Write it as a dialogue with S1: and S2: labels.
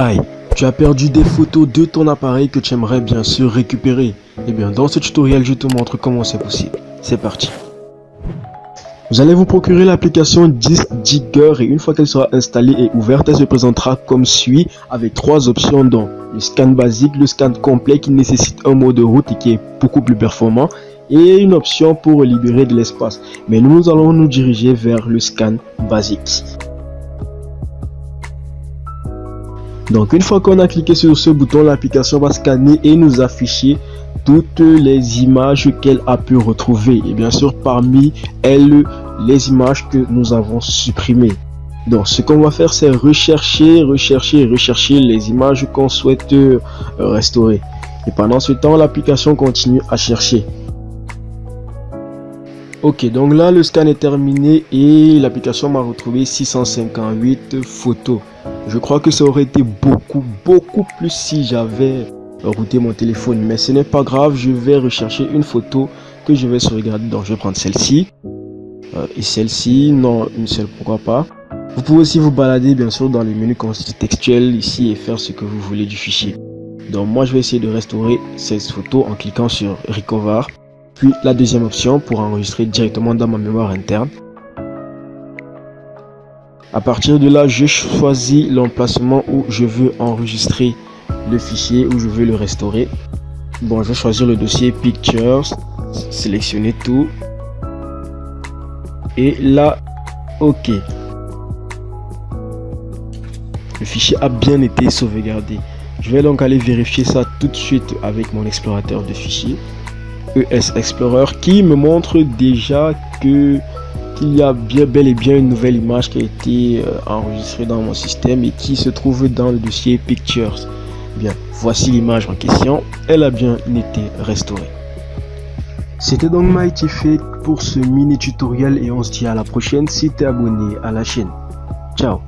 S1: Aïe, tu as perdu des photos de ton appareil que tu aimerais bien sûr récupérer. Eh bien, dans ce tutoriel, je te montre comment c'est possible. C'est parti. Vous allez vous procurer l'application Digger et une fois qu'elle sera installée et ouverte, elle se présentera comme suit avec trois options dont le scan basique, le scan complet qui nécessite un mode de route et qui est beaucoup plus performant et une option pour libérer de l'espace. Mais nous allons nous diriger vers le scan basique. Donc une fois qu'on a cliqué sur ce bouton, l'application va scanner et nous afficher toutes les images qu'elle a pu retrouver. Et bien sûr, parmi elles, les images que nous avons supprimées. Donc ce qu'on va faire, c'est rechercher, rechercher, rechercher les images qu'on souhaite euh, restaurer. Et pendant ce temps, l'application continue à chercher. Ok, donc là, le scan est terminé et l'application m'a retrouvé 658 photos. Je crois que ça aurait été beaucoup, beaucoup plus si j'avais routé mon téléphone. Mais ce n'est pas grave, je vais rechercher une photo que je vais sauvegarder. Donc je vais prendre celle-ci. Euh, et celle-ci, non, une seule, pourquoi pas. Vous pouvez aussi vous balader bien sûr dans les menus textuels ici et faire ce que vous voulez du fichier. Donc moi je vais essayer de restaurer cette photo en cliquant sur Recover. Puis la deuxième option pour enregistrer directement dans ma mémoire interne. À partir de là, je choisis l'emplacement où je veux enregistrer le fichier, où je veux le restaurer. Bon, je vais choisir le dossier Pictures, sélectionner tout. Et là, OK. Le fichier a bien été sauvegardé. Je vais donc aller vérifier ça tout de suite avec mon explorateur de fichiers. ES Explorer qui me montre déjà que qu'il y a bien bel et bien une nouvelle image qui a été euh, enregistrée dans mon système et qui se trouve dans le dossier Pictures. Bien, voici l'image en question. Elle a bien été restaurée. C'était donc Mighty Fake pour ce mini tutoriel et on se dit à la prochaine si tu es abonné à la chaîne. Ciao